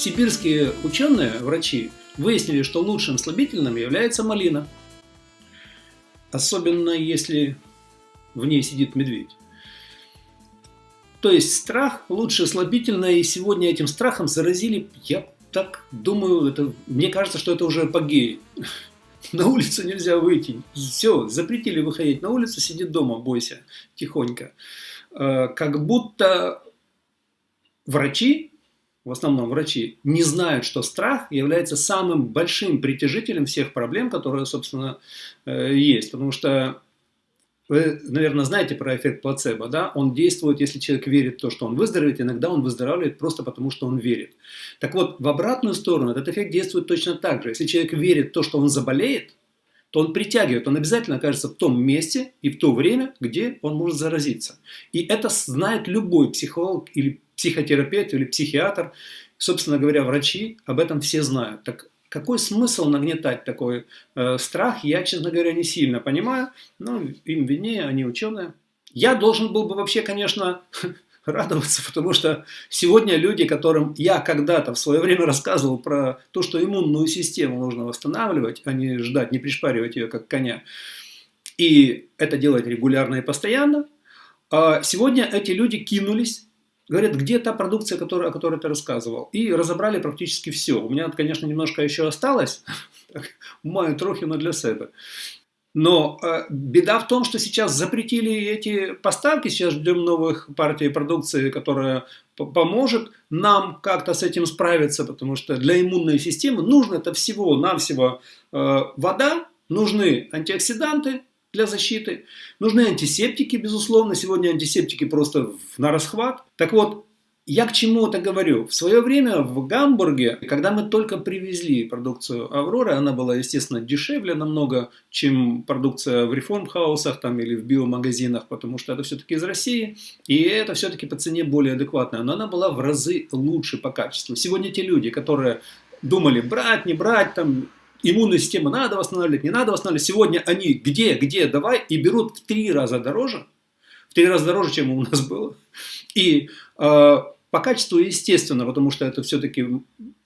сибирские ученые, врачи, выяснили, что лучшим слабительным является малина. Особенно если в ней сидит медведь. То есть страх лучше слабительное, и сегодня этим страхом заразили, я так думаю, это, мне кажется, что это уже апогей. На улицу нельзя выйти. Все, запретили выходить на улицу, сиди дома, бойся, тихонько. Э, как будто врачи, в основном врачи, не знают, что страх является самым большим притяжителем всех проблем, которые, собственно, э, есть. Потому что вы, наверное, знаете про эффект плацебо, да? Он действует, если человек верит в то, что он выздоровеет, иногда он выздоравливает просто потому, что он верит. Так вот, в обратную сторону этот эффект действует точно так же. Если человек верит в то, что он заболеет, то он притягивает, он обязательно окажется в том месте и в то время, где он может заразиться. И это знает любой психолог или психотерапевт или психиатр. Собственно говоря, врачи об этом все знают. Так какой смысл нагнетать такой э, страх, я, честно говоря, не сильно понимаю. Ну, им виднее, они ученые. Я должен был бы вообще, конечно, радоваться, потому что сегодня люди, которым я когда-то в свое время рассказывал про то, что иммунную систему нужно восстанавливать, а не ждать, не пришпаривать ее как коня, и это делать регулярно и постоянно, а сегодня эти люди кинулись Говорят, где та продукция, которая, о которой ты рассказывал? И разобрали практически все. У меня, конечно, немножко еще осталось. Маю трохи, но для себя. Но э, беда в том, что сейчас запретили эти поставки, сейчас ждем новых партий продукции, которая поможет нам как-то с этим справиться, потому что для иммунной системы нужно это всего-навсего э, вода, нужны антиоксиданты, для защиты. Нужны антисептики, безусловно. Сегодня антисептики просто на расхват. Так вот, я к чему это говорю? В свое время в Гамбурге, когда мы только привезли продукцию Авроры, она была, естественно, дешевле намного, чем продукция в реформхаусах там, или в биомагазинах, потому что это все-таки из России, и это все-таки по цене более адекватная, но она была в разы лучше по качеству. Сегодня те люди, которые думали брать, не брать, там, иммунную систему надо восстанавливать, не надо восстанавливать. Сегодня они где, где, давай, и берут в три раза дороже, в три раза дороже, чем у нас было. И э, по качеству, естественно, потому что это все-таки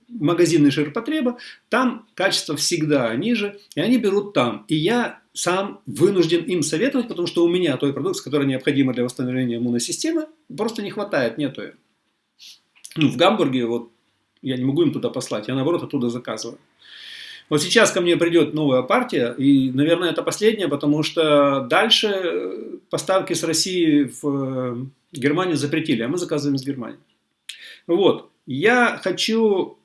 магазинный ширпотреба, там качество всегда ниже, и они берут там. И я сам вынужден им советовать, потому что у меня той продукции, которая необходима для восстановления иммунной системы, просто не хватает, нету ее. Ну, в Гамбурге вот я не могу им туда послать, я наоборот оттуда заказываю. Вот сейчас ко мне придет новая партия, и, наверное, это последняя, потому что дальше э, поставки с России в э, Германию запретили, а мы заказываем из Германии. Вот, я хочу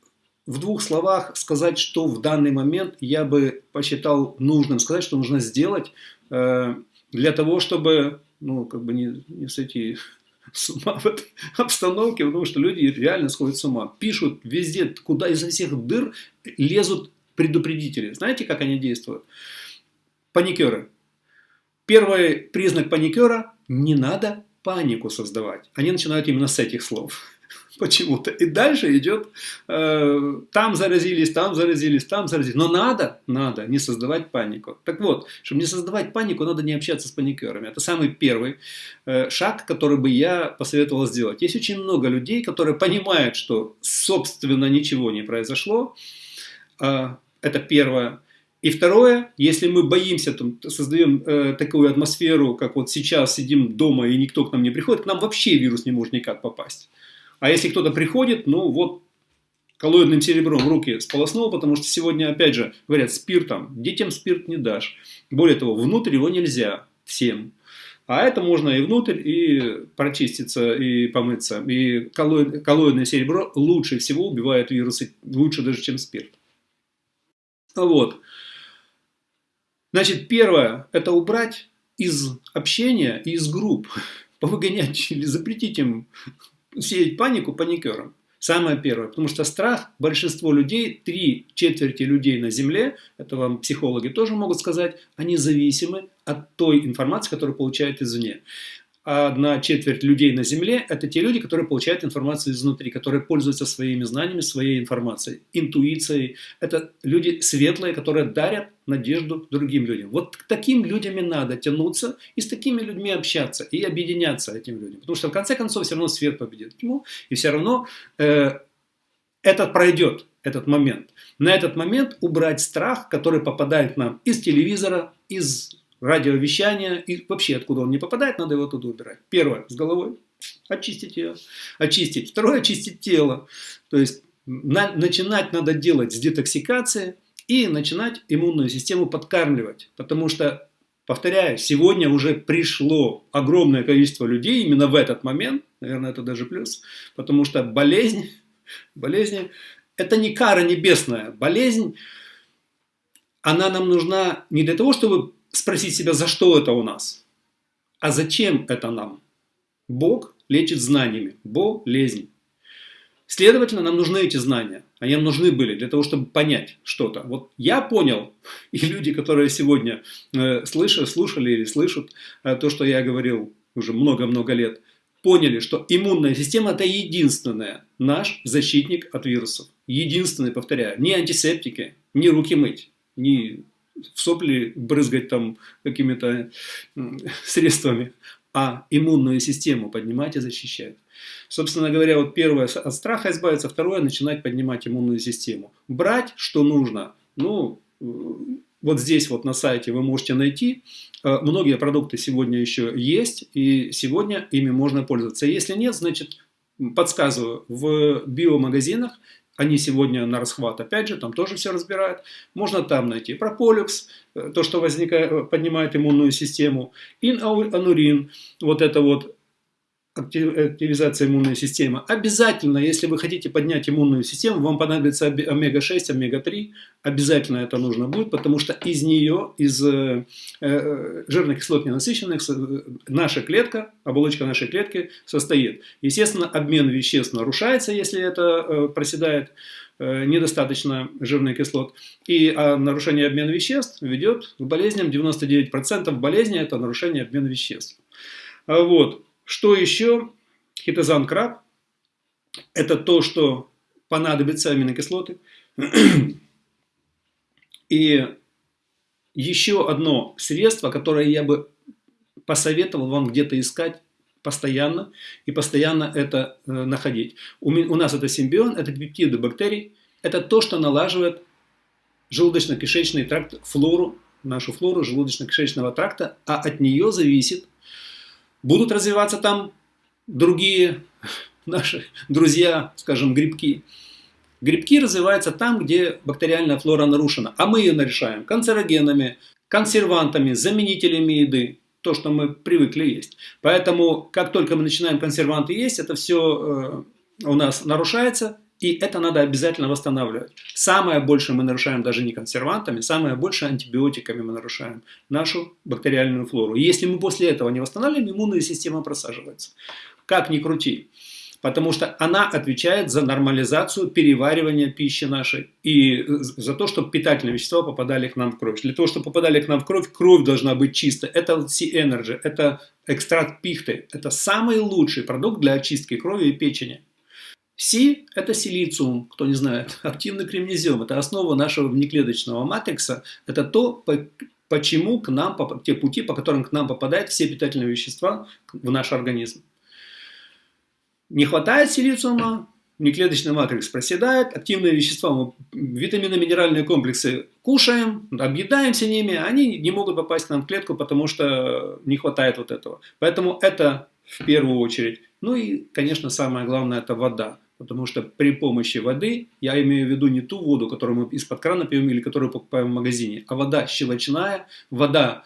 в двух словах сказать, что в данный момент я бы посчитал нужным сказать, что нужно сделать э, для того, чтобы, ну, как бы не, не сойти с ума в этой обстановке, потому что люди реально сходят с ума. Пишут везде, куда изо всех дыр лезут предупредители. Знаете, как они действуют? Паникеры. Первый признак паникера – не надо панику создавать. Они начинают именно с этих слов. Почему-то. И дальше идет, э, там заразились, там заразились, там заразились. Но надо, надо не создавать панику. Так вот, чтобы не создавать панику, надо не общаться с паникерами. Это самый первый э, шаг, который бы я посоветовал сделать. Есть очень много людей, которые понимают, что, собственно, ничего не произошло, э, это первое. И второе, если мы боимся, там, создаем э, такую атмосферу, как вот сейчас сидим дома и никто к нам не приходит, к нам вообще вирус не может никак попасть. А если кто-то приходит, ну вот коллоидным серебром руки сполоснул, потому что сегодня, опять же, говорят, спиртом, детям спирт не дашь. Более того, внутрь его нельзя всем. А это можно и внутрь, и прочиститься, и помыться. И коллоидное серебро лучше всего убивает вирусы, лучше даже, чем спирт. Вот. Значит, первое, это убрать из общения и из групп, повыгонять или запретить им сеять панику паникерам. Самое первое, потому что страх, большинство людей, три четверти людей на Земле, это вам психологи тоже могут сказать, они зависимы от той информации, которую получают извне одна четверть людей на Земле – это те люди, которые получают информацию изнутри, которые пользуются своими знаниями, своей информацией, интуицией. Это люди светлые, которые дарят надежду другим людям. Вот к таким людям и надо тянуться, и с такими людьми общаться, и объединяться этим людям. Потому что в конце концов все равно свет победит тьму, и все равно э, этот пройдет, этот момент. На этот момент убрать страх, который попадает нам из телевизора, из радиовещания, и вообще откуда он не попадает, надо его туда убирать. Первое, с головой, очистить ее, очистить. Второе, очистить тело. То есть на, начинать надо делать с детоксикации и начинать иммунную систему подкармливать. Потому что, повторяю, сегодня уже пришло огромное количество людей именно в этот момент, наверное, это даже плюс, потому что болезнь, болезнь это не кара небесная. Болезнь, она нам нужна не для того, чтобы спросить себя, за что это у нас, а зачем это нам. Бог лечит знаниями, болезнь. Следовательно, нам нужны эти знания. Они нам нужны были для того, чтобы понять что-то. Вот я понял, и люди, которые сегодня э, слышат, слушали или слышат э, то, что я говорил уже много-много лет, поняли, что иммунная система это единственная наш защитник от вирусов. Единственный, повторяю, не антисептики, не руки мыть, не в сопли брызгать там какими-то средствами, а иммунную систему поднимать и защищать. Собственно говоря, вот первое от страха избавиться, второе начинать поднимать иммунную систему. Брать, что нужно, ну, вот здесь вот на сайте вы можете найти. Э, многие продукты сегодня еще есть, и сегодня ими можно пользоваться. Если нет, значит, подсказываю, в биомагазинах они сегодня на расхват, опять же, там тоже все разбирают. Можно там найти прополикс, э, то, что возникает, поднимает иммунную систему, инанурин, вот это вот активизация иммунной системы. Обязательно, если вы хотите поднять иммунную систему, вам понадобится омега-6, омега-3. Обязательно это нужно будет, потому что из нее, из э, э жирных кислот ненасыщенных, э, наша клетка, оболочка нашей клетки состоит. Естественно, обмен веществ нарушается, если это э, проседает э, недостаточно жирных кислот. И а нарушение обмена веществ ведет к болезням. 99% болезней – это нарушение обмена веществ. А вот. Что еще? Хитозан краб. Это то, что понадобится аминокислоты. И еще одно средство, которое я бы посоветовал вам где-то искать постоянно и постоянно это э, находить. У, у нас это симбион, это пептиды бактерий. Это то, что налаживает желудочно-кишечный тракт, флору, нашу флору желудочно-кишечного тракта, а от нее зависит Будут развиваться там другие наши друзья, скажем, грибки. Грибки развиваются там, где бактериальная флора нарушена, а мы ее нарешаем канцерогенами, консервантами, заменителями еды, то, что мы привыкли есть. Поэтому, как только мы начинаем консерванты есть, это все э, у нас нарушается, и это надо обязательно восстанавливать. Самое большее мы нарушаем даже не консервантами, самое большее антибиотиками мы нарушаем нашу бактериальную флору. И если мы после этого не восстанавливаем, иммунная система просаживается. Как ни крути. Потому что она отвечает за нормализацию переваривания пищи нашей и за то, чтобы питательные вещества попадали к нам в кровь. Для того, чтобы попадали к нам в кровь, кровь должна быть чистая. Это C-Energy, это экстракт пихты. Это самый лучший продукт для очистки крови и печени. Си – это силициум, кто не знает, активный кремнезиум. Это основа нашего внеклеточного матрикса. Это то, почему к нам, те пути, по которым к нам попадают все питательные вещества в наш организм. Не хватает силициума, внеклеточный матрикс проседает, активные вещества, витамины, минеральные комплексы кушаем, объедаемся ними, они не могут попасть к нам в клетку, потому что не хватает вот этого. Поэтому это в первую очередь. Ну и, конечно, самое главное – это вода. Потому что при помощи воды, я имею в виду не ту воду, которую мы из-под крана пьем или которую покупаем в магазине, а вода щелочная, вода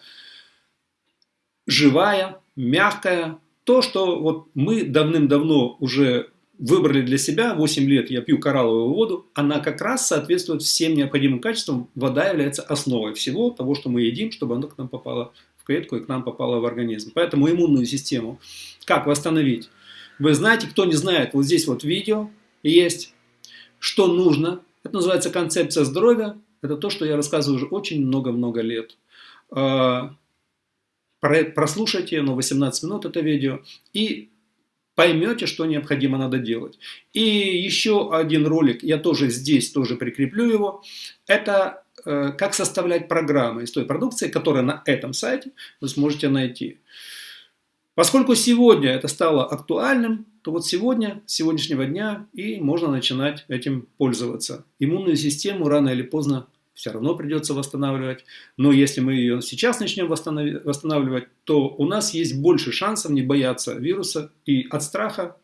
живая, мягкая. То, что вот мы давным-давно уже выбрали для себя, 8 лет я пью коралловую воду, она как раз соответствует всем необходимым качествам. Вода является основой всего того, что мы едим, чтобы оно к нам попало в клетку и к нам попало в организм. Поэтому иммунную систему как восстановить? Вы знаете, кто не знает, вот здесь вот видео есть, что нужно. Это называется концепция здоровья. Это то, что я рассказываю уже очень много-много лет. А, прослушайте, но 18 минут это видео, и поймете, что необходимо надо делать. И еще один ролик, я тоже здесь тоже прикреплю его, это э, как составлять программы из той продукции, которая на этом сайте вы сможете найти. Поскольку сегодня это стало актуальным, то вот сегодня, с сегодняшнего дня и можно начинать этим пользоваться. Иммунную систему рано или поздно все равно придется восстанавливать. Но если мы ее сейчас начнем восстанавливать, то у нас есть больше шансов не бояться вируса. И от страха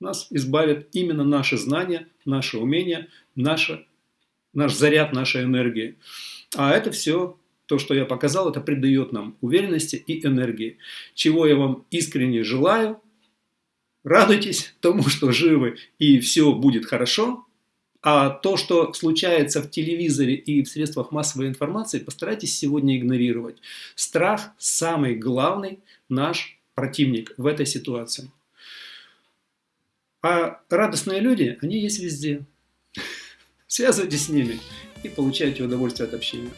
нас избавит именно наши знания, наши умения, наше, наш заряд нашей энергии. А это все, то, что я показал, это придает нам уверенности и энергии. Чего я вам искренне желаю. Радуйтесь тому, что живы и все будет хорошо. А то, что случается в телевизоре и в средствах массовой информации, постарайтесь сегодня игнорировать. Страх – самый главный наш противник в этой ситуации. А радостные люди, они есть везде. Связывайтесь с ними и получайте удовольствие от общения.